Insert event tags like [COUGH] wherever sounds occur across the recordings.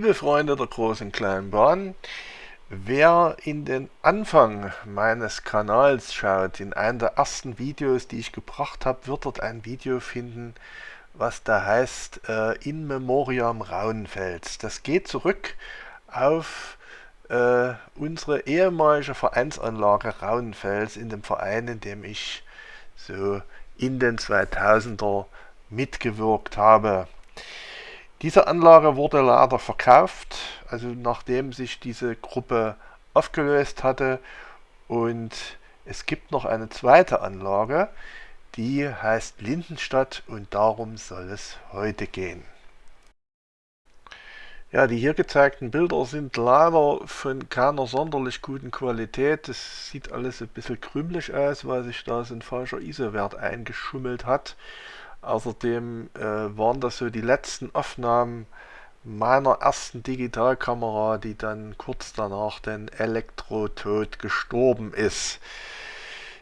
Liebe Freunde der großen kleinen Bahn, wer in den Anfang meines Kanals schaut, in einem der ersten Videos, die ich gebracht habe, wird dort ein Video finden, was da heißt äh, In Memoriam Rauenfels. Das geht zurück auf äh, unsere ehemalige Vereinsanlage Rauenfels in dem Verein, in dem ich so in den 2000er mitgewirkt habe. Diese Anlage wurde leider verkauft, also nachdem sich diese Gruppe aufgelöst hatte und es gibt noch eine zweite Anlage, die heißt Lindenstadt und darum soll es heute gehen. Ja, die hier gezeigten Bilder sind leider von keiner sonderlich guten Qualität. Es sieht alles ein bisschen krümelig aus, weil sich da so ein falscher ISO-Wert eingeschummelt hat. Außerdem äh, waren das so die letzten Aufnahmen meiner ersten Digitalkamera, die dann kurz danach den Elektrotod gestorben ist.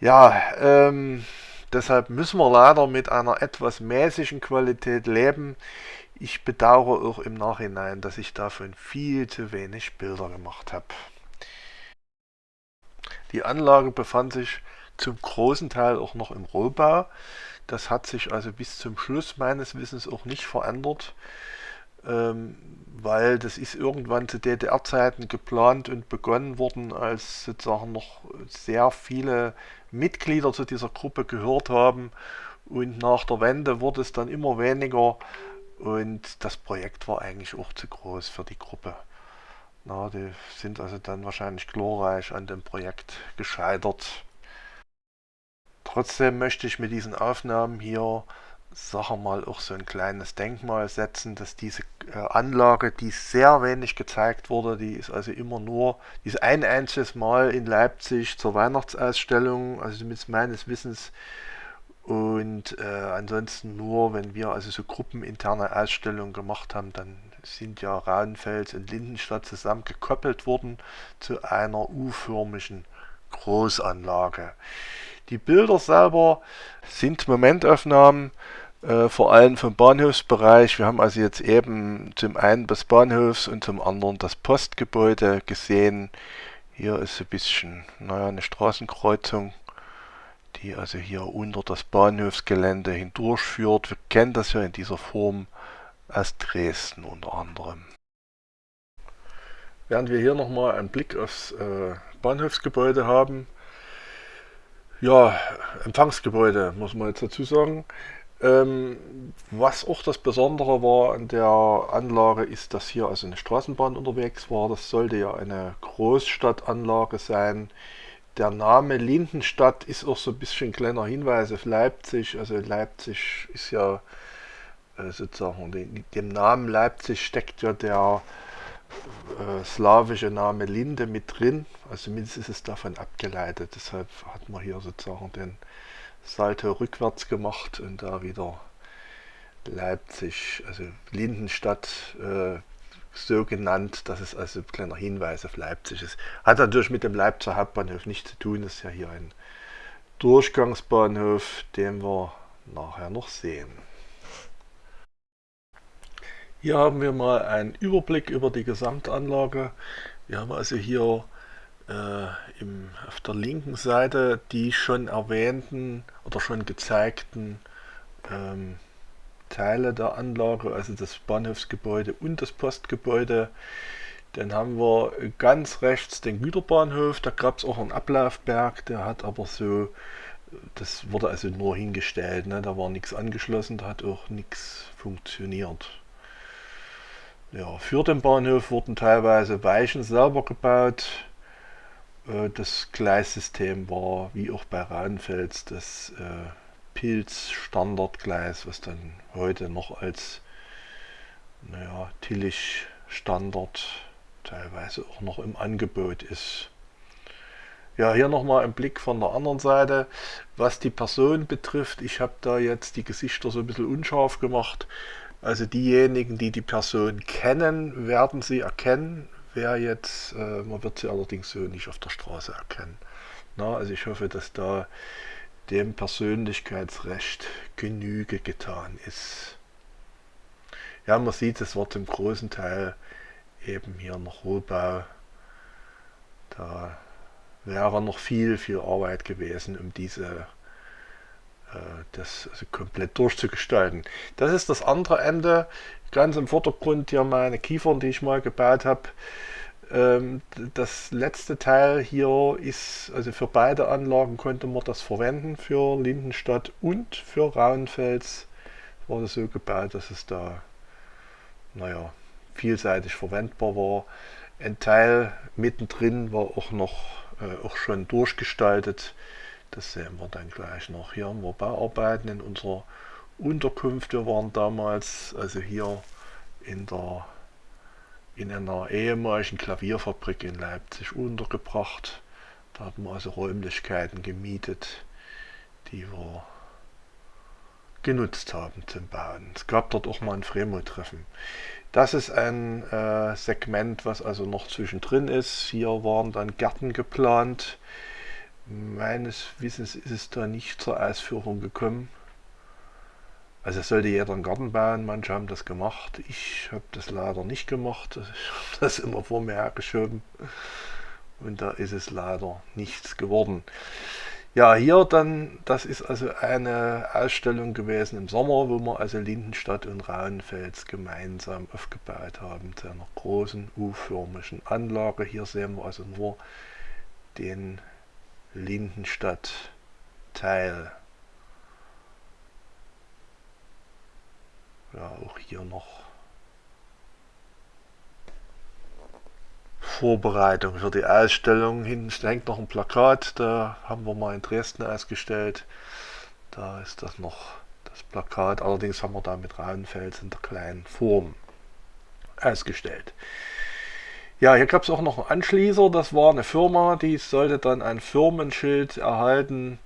Ja, ähm, deshalb müssen wir leider mit einer etwas mäßigen Qualität leben. Ich bedauere auch im Nachhinein, dass ich davon viel zu wenig Bilder gemacht habe. Die Anlage befand sich zum großen Teil auch noch im Rohbau. Das hat sich also bis zum Schluss meines Wissens auch nicht verändert, ähm, weil das ist irgendwann zu DDR-Zeiten geplant und begonnen worden, als sozusagen noch sehr viele Mitglieder zu dieser Gruppe gehört haben und nach der Wende wurde es dann immer weniger und das Projekt war eigentlich auch zu groß für die Gruppe. Na, die sind also dann wahrscheinlich glorreich an dem Projekt gescheitert. Trotzdem möchte ich mit diesen Aufnahmen hier, sagen mal, auch so ein kleines Denkmal setzen, dass diese äh, Anlage, die sehr wenig gezeigt wurde, die ist also immer nur, die ist ein einziges Mal in Leipzig zur Weihnachtsausstellung, also zumindest meines Wissens, und äh, ansonsten nur, wenn wir also so gruppeninterne Ausstellungen gemacht haben, dann sind ja Rauenfels und Lindenstadt zusammen gekoppelt worden zu einer U-förmigen Großanlage. Die Bilder selber sind Momentaufnahmen, äh, vor allem vom Bahnhofsbereich. Wir haben also jetzt eben zum einen das Bahnhofs und zum anderen das Postgebäude gesehen. Hier ist ein bisschen, naja, eine Straßenkreuzung, die also hier unter das Bahnhofsgelände hindurchführt. Wir kennen das ja in dieser Form aus Dresden unter anderem. Während wir hier nochmal einen Blick aufs äh, Bahnhofsgebäude haben, ja, Empfangsgebäude, muss man jetzt dazu sagen. Ähm, was auch das Besondere war an der Anlage ist, dass hier also eine Straßenbahn unterwegs war. Das sollte ja eine Großstadtanlage sein. Der Name Lindenstadt ist auch so ein bisschen kleiner Hinweis auf Leipzig. Also Leipzig ist ja äh, sozusagen, dem Namen Leipzig steckt ja der äh, slawische Name Linde mit drin, also zumindest ist es davon abgeleitet. Deshalb hat man hier sozusagen den Salto rückwärts gemacht und da wieder Leipzig, also Lindenstadt äh, so genannt, dass es also ein kleiner Hinweis auf Leipzig ist. Hat natürlich mit dem Leipziger Hauptbahnhof nichts zu tun, das ist ja hier ein Durchgangsbahnhof, den wir nachher noch sehen. Hier haben wir mal einen Überblick über die Gesamtanlage. Wir haben also hier äh, im, auf der linken Seite die schon erwähnten oder schon gezeigten ähm, Teile der Anlage, also das Bahnhofsgebäude und das Postgebäude. Dann haben wir ganz rechts den Güterbahnhof, da gab es auch einen Ablaufberg, der hat aber so, das wurde also nur hingestellt, ne? da war nichts angeschlossen, da hat auch nichts funktioniert. Ja, für den Bahnhof wurden teilweise Weichen selber gebaut. Äh, das Gleissystem war, wie auch bei Rauenfels, das äh, Pilz-Standardgleis, was dann heute noch als naja, Tillich-Standard teilweise auch noch im Angebot ist. Ja, hier nochmal ein Blick von der anderen Seite. Was die Person betrifft, ich habe da jetzt die Gesichter so ein bisschen unscharf gemacht. Also diejenigen, die die Person kennen, werden sie erkennen. Wer jetzt, äh, man wird sie allerdings so nicht auf der Straße erkennen. Na, also ich hoffe, dass da dem Persönlichkeitsrecht Genüge getan ist. Ja, man sieht, es wird zum großen Teil eben hier noch Rohbau. Da wäre noch viel, viel Arbeit gewesen, um diese das also komplett durchzugestalten. Das ist das andere Ende. Ganz im Vordergrund hier meine Kiefern, die ich mal gebaut habe. Ähm, das letzte Teil hier ist, also für beide Anlagen konnte man das verwenden, für Lindenstadt und für Rauenfels war das so gebaut, dass es da, naja, vielseitig verwendbar war. Ein Teil mittendrin war auch noch äh, auch schon durchgestaltet. Das sehen wir dann gleich noch. Hier haben wir Bauarbeiten in unserer Unterkunft. Wir waren damals also hier in der in einer ehemaligen Klavierfabrik in Leipzig untergebracht. Da haben wir also Räumlichkeiten gemietet, die wir genutzt haben zum Bauen. Es gab dort auch mal ein Fremo-Treffen. Das ist ein äh, Segment, was also noch zwischendrin ist. Hier waren dann Gärten geplant. Meines Wissens ist es da nicht zur Ausführung gekommen. Also es sollte jeder einen Garten bauen, manche haben das gemacht. Ich habe das leider nicht gemacht. [LAUGHS] Ich habe das immer vor mir hergeschoben. Und da ist es leider nichts geworden. Ja, hier dann, das ist also eine Ausstellung gewesen im Sommer, wo wir also Lindenstadt und Rauenfels gemeinsam aufgebaut haben zu einer großen U-förmigen Anlage. Hier sehen wir also nur den Lindenstadt-Teil. Ja, auch hier noch Vorbereitung für die Ausstellung. Hinten hängt noch ein Plakat, da haben wir mal in Dresden ausgestellt. Da ist das noch das Plakat, allerdings haben wir da mit Rauenfels in der kleinen Form ausgestellt. Ja, hier gab es auch noch einen Anschließer, das war eine Firma, die sollte dann ein Firmenschild erhalten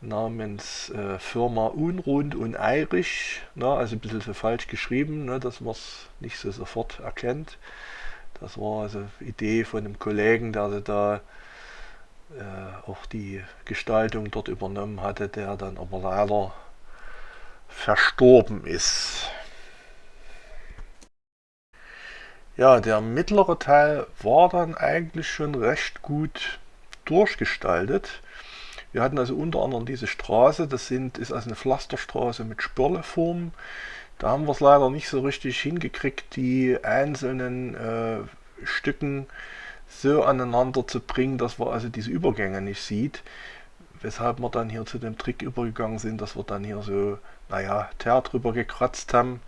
namens äh, Firma Unrund und Eirisch, ne, also ein bisschen so falsch geschrieben, ne, dass man es nicht so sofort erkennt. Das war also Idee von einem Kollegen, der da äh, auch die Gestaltung dort übernommen hatte, der dann aber leider verstorben ist. Ja, der mittlere Teil war dann eigentlich schon recht gut durchgestaltet. Wir hatten also unter anderem diese Straße, das sind, ist also eine Pflasterstraße mit Spirleform. Da haben wir es leider nicht so richtig hingekriegt, die einzelnen äh, Stücken so aneinander zu bringen, dass man also diese Übergänge nicht sieht. Weshalb wir dann hier zu dem Trick übergegangen sind, dass wir dann hier so, naja, Teer drüber gekratzt haben.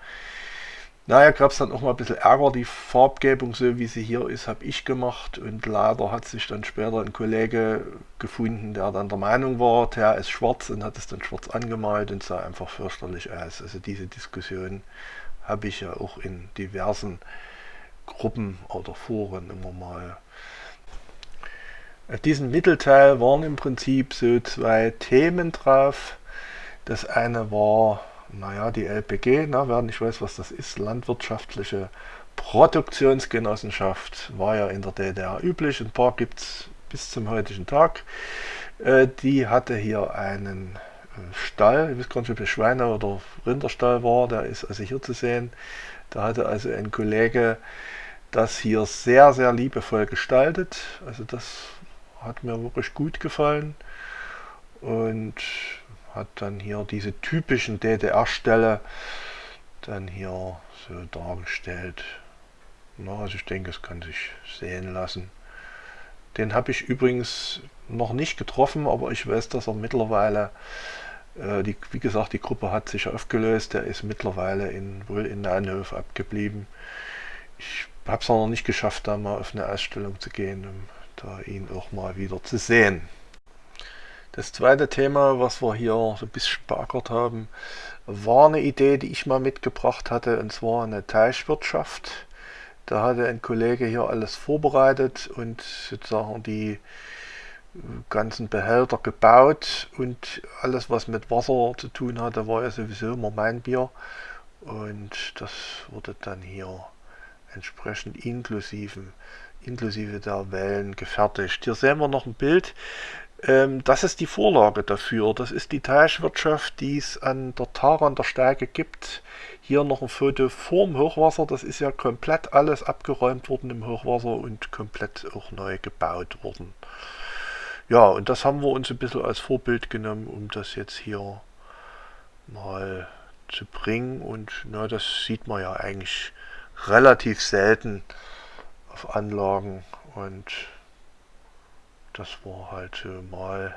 Naja, gab es dann auch mal ein bisschen Ärger. Die Farbgebung, so wie sie hier ist, habe ich gemacht. Und leider hat sich dann später ein Kollege gefunden, der dann der Meinung war, der ist schwarz und hat es dann schwarz angemalt und sah einfach fürchterlich aus. Also diese Diskussion habe ich ja auch in diversen Gruppen oder Foren immer mal. Auf diesem Mittelteil waren im Prinzip so zwei Themen drauf. Das eine war naja, die LPG, na, wer nicht weiß, was das ist, landwirtschaftliche Produktionsgenossenschaft, war ja in der DDR üblich, ein paar gibt es bis zum heutigen Tag. Äh, die hatte hier einen äh, Stall, ich weiß gar nicht, ob es Schweine- oder Rinderstall war, der ist also hier zu sehen. Da hatte also ein Kollege das hier sehr, sehr liebevoll gestaltet. Also das hat mir wirklich gut gefallen. Und hat dann hier diese typischen DDR-Ställe dann hier so dargestellt. Na, also ich denke, es kann sich sehen lassen. Den habe ich übrigens noch nicht getroffen, aber ich weiß, dass er mittlerweile, äh, die, wie gesagt, die Gruppe hat sich aufgelöst. Der ist mittlerweile in, wohl in Nahenhof abgeblieben. Ich habe es noch nicht geschafft, da mal auf eine Ausstellung zu gehen, um da ihn auch mal wieder zu sehen. Das zweite Thema, was wir hier so ein bisschen beackert haben, war eine Idee, die ich mal mitgebracht hatte, und zwar eine Teichwirtschaft. Da hatte ein Kollege hier alles vorbereitet und sozusagen die ganzen Behälter gebaut und alles, was mit Wasser zu tun hatte, war ja sowieso immer mein Bier. Und das wurde dann hier entsprechend inklusive, der Wellen gefertigt. Hier sehen wir noch ein Bild das ist die Vorlage dafür. Das ist die Teichwirtschaft, die es an der Tara an der Steige gibt. Hier noch ein Foto vorm Hochwasser. Das ist ja komplett alles abgeräumt worden im Hochwasser und komplett auch neu gebaut worden. Ja, und das haben wir uns ein bisschen als Vorbild genommen, um das jetzt hier mal zu bringen. Und na, das sieht man ja eigentlich relativ selten auf Anlagen. Und das war halt so mal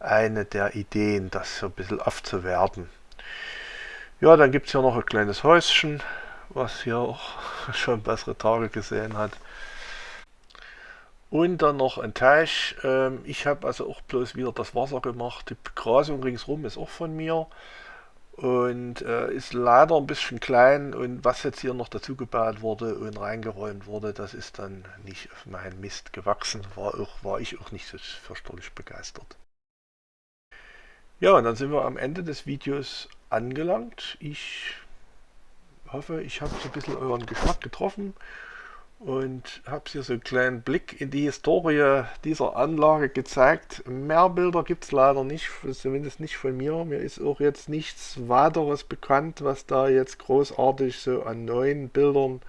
eine der Ideen, das so ein bisschen aufzuwerten. Ja, dann gibt es hier noch ein kleines Häuschen, was hier auch [LAUGHS] schon bessere Tage gesehen hat. Und dann noch ein Teich. Ähm, ich habe also auch bloß wieder das Wasser gemacht. Die Begrasung ringsrum ist auch von mir. Und äh, ist leider ein bisschen klein. Und was jetzt hier noch dazu gebaut wurde und reingeräumt wurde, das ist dann nicht auf meinen Mist gewachsen. War, auch, war ich auch nicht so fürchterlich begeistert. Ja, und dann sind wir am Ende des Videos angelangt. Ich hoffe, ich habe so ein bisschen euren Geschmack getroffen und habe hier so einen kleinen Blick in die Historie dieser Anlage gezeigt. Mehr Bilder gibt es leider nicht, zumindest nicht von mir. Mir ist auch jetzt nichts weiteres bekannt, was da jetzt großartig so an neuen Bildern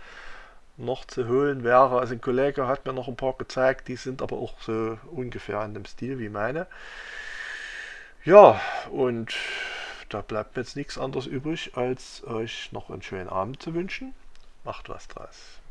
noch zu holen wäre. Also ein Kollege hat mir noch ein paar gezeigt, die sind aber auch so ungefähr in dem Stil wie meine. Ja, und da bleibt mir jetzt nichts anderes übrig, als euch noch einen schönen Abend zu wünschen. Macht was draus.